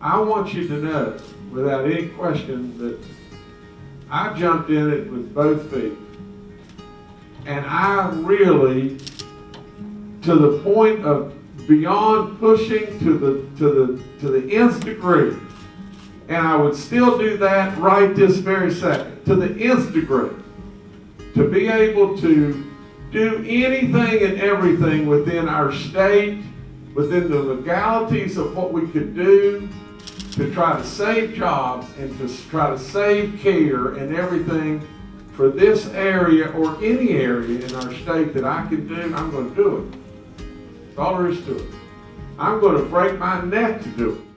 I want you to know, without any question, that I jumped in it with both feet. And I really, to the point of beyond pushing to the, to the, to the nth degree, and I would still do that right this very second, to the nth degree, to be able to do anything and everything within our state, within the legalities of what we could do to try to save jobs and to try to save care and everything for this area or any area in our state that I can do, I'm going to do it. That's all there is to it. I'm going to break my neck to do it.